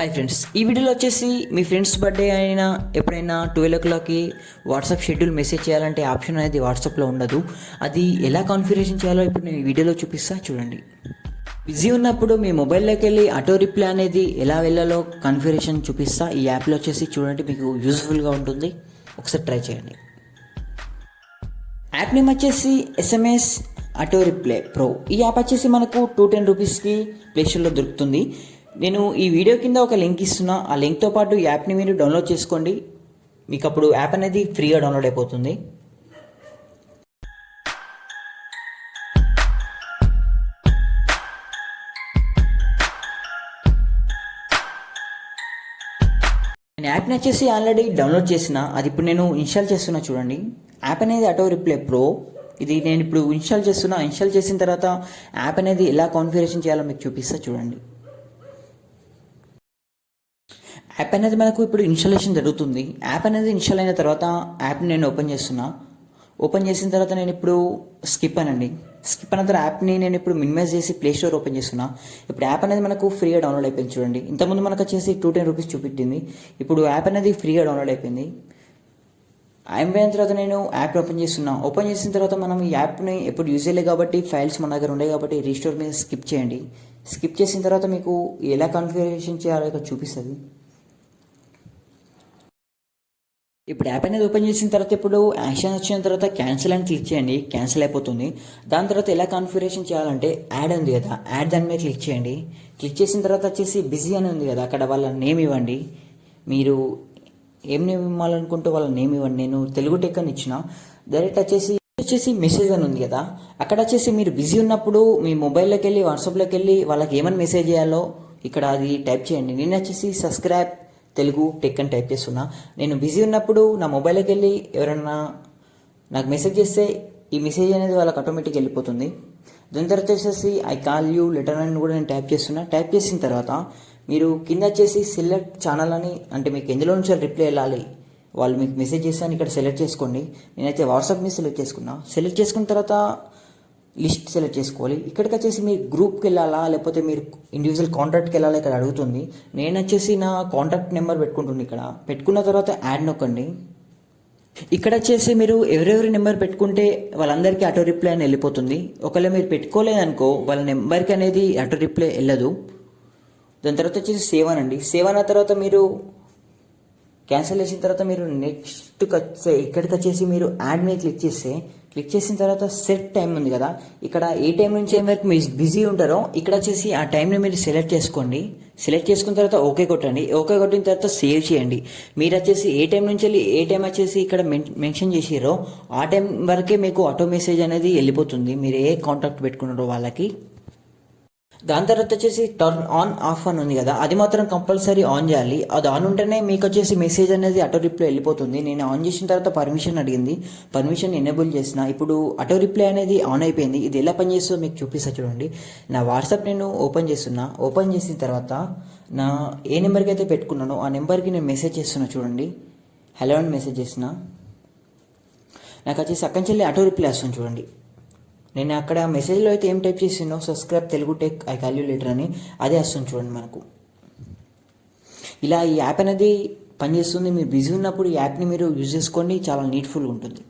Hi friends ఈ వీడియోలో వచ్చేసి మీ ఫ్రెండ్స్ బర్త్డే అయినా ఎప్పుడైనా ట్వెల్వ్ ఓ క్లాక్కి వాట్సాప్ షెడ్యూల్ మెసేజ్ చేయాలంటే ఆప్షన్ అనేది వాట్సాప్లో ఉండదు. అది ఎలా కాన్ఫిగరేషన్ చేయాలో ఇప్పుడు నేను ఈ వీడియోలో చూపిస్తా చూడండి. బిజీ ఉన్నప్పుడు మీ మొబైల్లోకి వెళ్ళి ఆటో రిప్లై అనేది ఎలా వెళ్ళాలో కాన్ఫిగరేషన్ చూపిస్తా. ఈ యాప్లో వచ్చేసి చూడండి మీకు యూజ్ఫుల్గా ఉంటుంది. ఒకసారి ట్రై చేయండి. యాప్ నేమ్ వచ్చేసి ఎస్ఎంఎస్ ఆటో రిప్లై ప్రో ఈ యాప్ వచ్చేసి మనకు టూ టెన్ రూపీస్కి ప్లేస్టోర్లో దొరుకుతుంది. నేను ఈ వీడియో కింద ఒక లింక్ ఇస్తున్నా. ఆ లింక్తో పాటు యాప్ని మీరు డౌన్లోడ్ చేసుకోండి. మీకు అప్పుడు యాప్ అనేది ఫ్రీగా డౌన్లోడ్ అయిపోతుంది. నేను యాప్ని వచ్చేసి ఆల్రెడీ డౌన్లోడ్ చేసిన. అది ఇప్పుడు నేను ఇన్స్టాల్ చేస్తున్నా చూడండి. యాప్ అనేది ఆటో రిప్లే ప్రో ఇది నేను ఇప్పుడు ఇన్స్టాల్ చేస్తున్నా. ఇన్స్టాల్ చేసిన తర్వాత యాప్ అనేది ఎలా కాన్ఫిగరేషన్ చేయాలో మీకు చూపిస్తా చూడండి. యాప్ అనేది మనకు ఇప్పుడు ఇన్స్టాలేషన్ జరుగుతుంది. యాప్ అనేది ఇన్స్టాల్ అయిన తర్వాత యాప్ని నేను ఓపెన్ చేస్తున్నా. ఓపెన్ చేసిన తర్వాత నేను ఇప్పుడు స్కిప్ అనండి. స్కిప్ అన్న తర్వాత యాప్ని నేను ఇప్పుడు మినిమైజ్ చేసి ప్లే స్టోర్ ఓపెన్ చేస్తున్నా. ఇప్పుడు యాప్ అనేది మనకు ఫ్రీగా డౌన్లోడ్ అయిపోయింది చూడండి. ఇంతకుముందు మనకు వచ్చేసి టూ టెన్ రూపీస్ చూపెట్టింది. ఇప్పుడు యాప్ అనేది ఫ్రీగా డౌన్లోడ్ అయిపోయింది. అయిపోయిన తర్వాత నేను యాప్ ఓపెన్ చేస్తున్నా. ఓపెన్ చేసిన తర్వాత మనం ఈ యాప్ని ఎప్పుడు యూజ్ చేయలేదు కాబట్టి ఫైల్స్ మన దగ్గర ఉండే కాబట్టి రీస్టోర్ మీద స్కిప్ చేయండి. స్కిప్ చేసిన తర్వాత మీకు ఎలా కాన్ఫిగరేషన్ చేయాలో చూపిస్తుంది. ఇప్పుడు యాప్ అనేది ఓపెన్ చేసిన తర్వాత ఇప్పుడు యాక్షన్ వచ్చిన తర్వాత క్యాన్సిల్ అని క్లిక్ చేయండి. క్యాన్సిల్ అయిపోతుంది. దాని తర్వాత ఎలా కాన్ఫిగరేషన్ చేయాలంటే యాడ్ ఉంది కదా. యాడ్ దాని మీద క్లిక్ చేయండి. క్లిక్ చేసిన తర్వాత వచ్చేసి బిజీ అని ఉంది కదా. అక్కడ వాళ్ళ నేమ్ ఇవ్వండి. మీరు ఏం నేమ్ ఇవ్వాలనుకుంటే వాళ్ళ నేమ్ ఇవ్వండి. నేను తెలుగు టెక్ అని ఇచ్చిన. డైరెక్ట్ వచ్చేసి వచ్చేసి మెసేజ్ అని ఉంది కదా. అక్కడ వచ్చేసి మీరు బిజీ ఉన్నప్పుడు మీ మొబైల్లోకి వెళ్ళి వాట్సాప్లోకి వెళ్ళి వాళ్ళకి ఏమని మెసేజ్ చేయాలో ఇక్కడ అది టైప్ చేయండి. నేను వచ్చేసి సబ్స్క్రైబ్ తెలుగు టెక్ అని టైప్ చేస్తున్నా. నేను బిజీ ఉన్నప్పుడు నా మొబైల్కి వెళ్ళి ఎవరన్నా నాకు మెసేజ్ చేస్తే ఈ మెసేజ్ అనేది వాళ్ళకి ఆటోమేటిక్ వెళ్ళిపోతుంది. దాని తర్వాత వచ్చేసి ఐ కాల్ యూ లెటర్ అని కూడా నేను టైప్ చేస్తున్నా. టైప్ చేసిన తర్వాత మీరు కింద వచ్చేసి సెలెక్ట్ ఛానల్ అని అంటే మీకు ఎందులో నుంచి రిప్లై వెళ్ళాలి వాళ్ళు మీకు మెసేజ్ చేస్తాను ఇక్కడ సెలెక్ట్ చేసుకోండి. నేనైతే వాట్సాప్ మీద సెలెక్ట్ చేసుకున్నా. సెలెక్ట్ చేసుకున్న తర్వాత లిస్ట్ సెలెక్ట్ చేసుకోవాలి. ఇక్కడికి వచ్చేసి మీరు గ్రూప్కి వెళ్ళాలా? లేకపోతే మీరు ఇండివిజువల్ కాంటాక్ట్కి వెళ్ళాలా? ఇక్కడ అడుగుతుంది. నేను వచ్చేసి నా కాంటాక్ట్ నెంబర్ పెట్టుకుంటుంది ఇక్కడ. పెట్టుకున్న తర్వాత యాడ్ నొక్కండి. ఇక్కడ వచ్చేసి మీరు ఎవరెవరి నెంబర్ పెట్టుకుంటే వాళ్ళందరికీ ఆటో రిప్లై అని వెళ్ళిపోతుంది. ఒకవేళ మీరు పెట్టుకోలేదనుకో వాళ్ళ నెంబర్కి అనేది ఆటో రిప్లై వెళ్ళదు. దాని తర్వాత వచ్చేసి సేవ్ అనండి. సేవ్ అన్న తర్వాత మీరు క్యాన్సిల్ చేసిన తర్వాత మీరు నెక్స్ట్ ఇక్కడికి వచ్చేసి మీరు యాడ్ మీద క్లిక్ చేస్తే క్లిక్ చేసిన తర్వాత సెట్ టైం ఉంది కదా. ఇక్కడ ఏ టైం నుంచి ఏం వరకు మీరు బిజీ ఉంటారో ఇక్కడ వచ్చేసి ఆ టైంని మీరు సెలెక్ట్ చేసుకోండి. సెలెక్ట్ చేసుకున్న తర్వాత ఓకే కొట్టండి. ఓకే కొట్టిన తర్వాత సేవ్ చేయండి. మీరు వచ్చేసి ఏ టైం నుంచి వెళ్ళి ఏ టైం వచ్చేసి ఇక్కడ మెన్షన్ చేసిరో ఆ టైం వరకే మీకు ఆటో మెసేజ్ అనేది వెళ్ళిపోతుంది. మీరు ఏ కాంటాక్ట్ పెట్టుకున్నారో వాళ్ళకి. దాని తర్వాత వచ్చేసి టర్న్ ఆన్ ఆఫ్ అని ఉంది కదా. అది మాత్రం కంపల్సరీ ఆన్ చేయాలి. అది ఆన్ ఉంటేనే మీకు వచ్చేసి మెసేజ్ అనేది ఆటో రిప్లై వెళ్ళిపోతుంది. నేను ఆన్ చేసిన తర్వాత పర్మిషన్ అడిగింది. పర్మిషన్ ఎనేబుల్ చేసిన. ఇప్పుడు ఆటో రిప్లై అనేది ఆన్ అయిపోయింది. ఇది ఎలా పనిచేస్తుందో మీకు చూపిస్తా చూడండి. నా వాట్సాప్ నేను ఓపెన్ చేస్తున్నా. ఓపెన్ చేసిన తర్వాత నా ఏ నెంబర్కి అయితే పెట్టుకున్నానో ఆ నెంబర్కి నేను మెసేజ్ చేస్తున్నా చూడండి. హలో అని మెసేజ్ చేసిన నాకు వచ్చేసి అక్కడి నుంచి ఆటో రిప్లై వస్తుంది చూడండి. నేను అక్కడ మెసేజ్లో అయితే ఏం type చేసినో subscribe Telugu tech I calculator అని అదే వస్తుంది చూడండి మనకు. ఇలా ఈ యాప్ అనేది పనిచేస్తుంది. మీరు బిజీ ఉన్నప్పుడు ఈ యాప్ని మీరు యూజ్ చేసుకోండి. చాలా నీట్ఫుల్గా ఉంటుంది.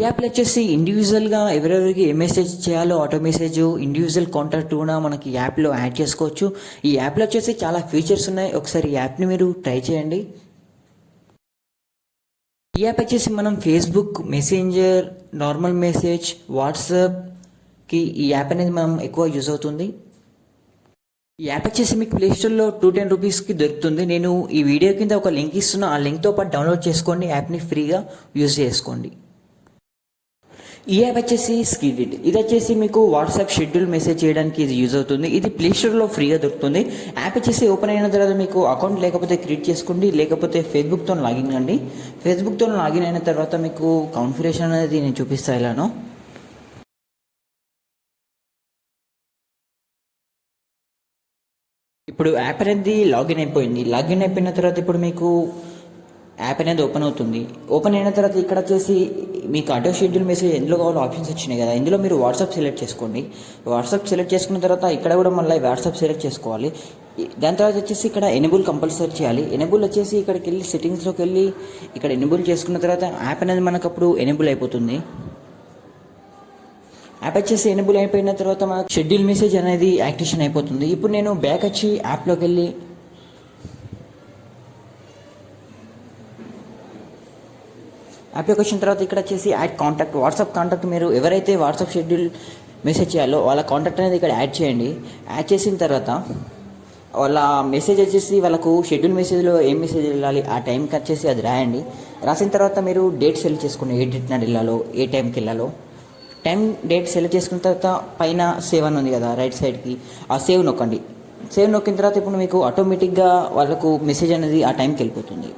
ఈ యాప్లో వచ్చేసి ఇండివిజువల్గా ఎవరెవరికి ఏ మెసేజ్ చేయాలో ఆటో మెసేజ్ ఇండివిజువల్ కాంటాక్ట్ కూడా మనకి యాప్లో యాడ్ చేసుకోవచ్చు. ఈ యాప్లో వచ్చేసి చాలా ఫీచర్స్ ఉన్నాయి. ఒకసారి ఈ యాప్ని మీరు ట్రై చేయండి. ఈ యాప్ వచ్చేసి మనం ఫేస్బుక్ మెసెంజర్ నార్మల్ మెసేజ్ వాట్సాప్కి ఈ యాప్ అనేది మనం ఎక్కువ యూజ్ అవుతుంది. ఈ యాప్ వచ్చేసి మీకు ప్లేస్టోర్లో టూ టెన్ రూపీస్కి దొరుకుతుంది. నేను ఈ వీడియో కింద ఒక లింక్ ఇస్తున్నా. ఆ లింక్తో పాటు డౌన్లోడ్ చేసుకోండి. యాప్ని ఫ్రీగా యూజ్ చేసుకోండి. ఈ యాప్ వచ్చేసి స్కిడిట్ ఇది వచ్చేసి మీకు వాట్సాప్ షెడ్యూల్ మెసేజ్ చేయడానికి ఇది యూజ్ అవుతుంది. ఇది ప్లే స్టోర్లో ఫ్రీగా దొరుకుతుంది. యాప్ వచ్చేసి ఓపెన్ అయిన తర్వాత మీకు అకౌంట్ లేకపోతే క్రియేట్ చేసుకోండి. లేకపోతే ఫేస్బుక్తో లాగిన్ కండి. ఫేస్బుక్తో లాగిన్ అయిన తర్వాత మీకు కాన్ఫిగరేషన్ అనేది నేను చూపిస్తా ఇలాను. ఇప్పుడు యాప్ అనేది లాగిన్ అయిపోయింది. లాగిన్ అయిపోయిన తర్వాత ఇప్పుడు మీకు యాప్ అనేది ఓపెన్ అవుతుంది. ఓపెన్ అయిన తర్వాత ఇక్కడ వచ్చేసి మీకు ఆటో షెడ్యూల్ మెసేజ్ ఎందులో కావాలో ఆప్షన్స్ వచ్చినాయి కదా. ఇందులో మీరు వాట్సాప్ సెలెక్ట్ చేసుకోండి. వాట్సాప్ సెలెక్ట్ చేసుకున్న తర్వాత ఇక్కడ కూడా మళ్ళీ వాట్సాప్ సెలెక్ట్ చేసుకోవాలి. దాని తర్వాత వచ్చేసి ఇక్కడ ఎనేబుల్ కంపల్సరీ చేయాలి. ఎనేబుల్ వచ్చేసి ఇక్కడికి వెళ్ళి సెట్టింగ్స్లోకి వెళ్ళి ఇక్కడ ఎనేబుల్ చేసుకున్న తర్వాత యాప్ అనేది మనకు అప్పుడు ఎనేబుల్ అయిపోతుంది. యాప్ వచ్చేసి ఎనేబుల్ అయిపోయిన తర్వాత మనకు షెడ్యూల్ మెసేజ్ అనేది యాక్టివేషన్ అయిపోతుంది. ఇప్పుడు నేను బ్యాక్ వచ్చి యాప్లోకి వెళ్ళి యాప్లోకి వచ్చిన తర్వాత ఇక్కడ వచ్చేసి యాడ్ కాంటాక్ట్ వాట్సాప్ కాంటాక్ట్ మీరు ఎవరైతే వాట్సాప్ షెడ్యూల్ మెసేజ్ చేయాలో వాళ్ళ కాంటాక్ట్ అనేది ఇక్కడ యాడ్ చేయండి. యాడ్ చేసిన తర్వాత వాళ్ళ మెసేజ్ వచ్చేసి వాళ్ళకు షెడ్యూల్ మెసేజ్లో ఏం మెసేజ్ వెళ్ళాలి ఆ టైంకి వచ్చేసి అది రాయండి. రాసిన తర్వాత మీరు డేట్ సెలెక్ట్ చేసుకోండి ఏ డేట్ నాడు వెళ్ళాలో ఏ టైంకి వెళ్ళాలో. టైం డేట్ సెలెక్ట్ చేసుకున్న తర్వాత పైన సేవ్ అని ఉంది కదా రైట్ సైడ్కి ఆ సేవ్ నొక్కండి. సేవ్ నొక్కిన తర్వాత ఇప్పుడు మీకు ఆటోమేటిక్గా వాళ్ళకు మెసేజ్ అనేది ఆ టైంకి వెళ్ళిపోతుంది.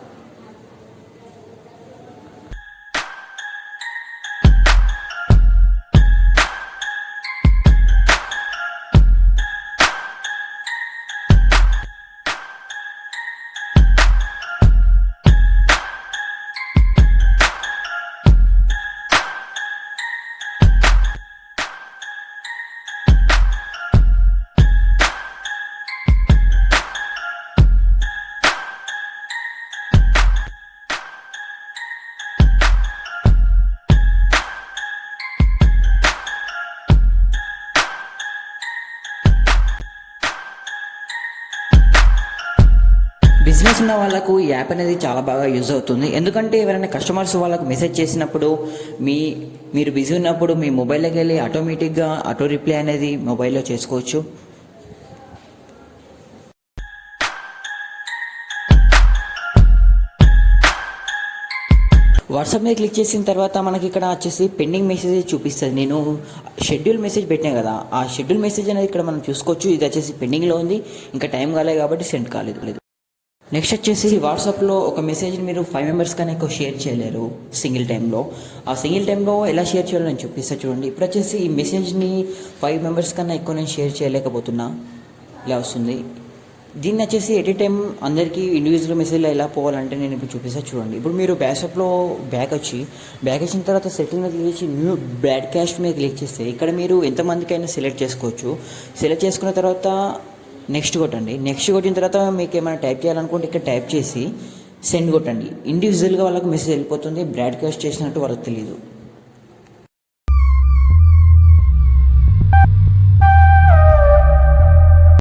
బిజినెస్ ఉన్న వాళ్ళకు ఈ యాప్ అనేది చాలా బాగా యూజ్ అవుతుంది. ఎందుకంటే ఎవరైనా కస్టమర్స్ వాళ్ళకు మెసేజ్ చేసినప్పుడు మీ మీరు బిజీ ఉన్నప్పుడు మీ మొబైల్లోకి వెళ్ళి ఆటోమేటిక్గా ఆటో రిప్లై అనేది మొబైల్లో చేసుకోవచ్చు. వాట్సాప్ మీద క్లిక్ చేసిన తర్వాత మనకి ఇక్కడ వచ్చేసి పెండింగ్ మెసేజ్ చూపిస్తుంది. నేను షెడ్యూల్ మెసేజ్ పెట్టాను కదా ఆ షెడ్యూల్ మెసేజ్ అనేది ఇక్కడ మనం చూసుకోవచ్చు. ఇది వచ్చేసి పెండింగ్లో ఉంది. ఇంకా టైం కాలేదు కాబట్టి సెండ్ కాలేదు. లేదు నెక్స్ట్ వచ్చేసి వాట్సాప్లో ఒక మెసేజ్ని మీరు ఫైవ్ మెంబర్స్ కన్నా ఎక్కువ షేర్ చేయలేరు సింగిల్ టైంలో ఆ సింగిల్ టైంలో ఎలా షేర్ చేయాలో నేను చూపిస్తా చూడండి. ఇప్పుడు వచ్చేసి ఈ మెసేజ్ని ఫైవ్ మెంబర్స్ కన్నా ఎక్కువ నేను షేర్ చేయలేకపోతున్నా. ఇలా వస్తుంది. దీన్ని వచ్చేసి ఎట్ టైం అందరికీ ఇండివిజువల్ మెసేజ్లో ఎలా పోవాలంటే నేను ఇప్పుడు చూపిస్తా చూడండి. ఇప్పుడు మీరు బ్యాసప్లో బ్యాక్ వచ్చి బ్యాక్ వచ్చిన తర్వాత సెట్టింగ్ మీద క్లిక్ చేసి న్యూ బ్రాడ్కాస్ట్ మీద క్లిక్ చేస్తే ఇక్కడ మీరు ఎంతమందికైనా సెలెక్ట్ చేసుకోవచ్చు. సెలెక్ట్ చేసుకున్న తర్వాత నెక్స్ట్ కొట్టండి. నెక్స్ట్ కొట్టిన తర్వాత మీకు ఏమైనా టైప్ చేయాలనుకుంటే ఇక్కడ టైప్ చేసి సెండ్ కొట్టండి. ఇండివిజువల్గా వాళ్ళకి మెసేజ్ వెళ్ళిపోతుంది. బ్రాడ్కాస్ట్ చేసినట్టు వాళ్ళకి తెలియదు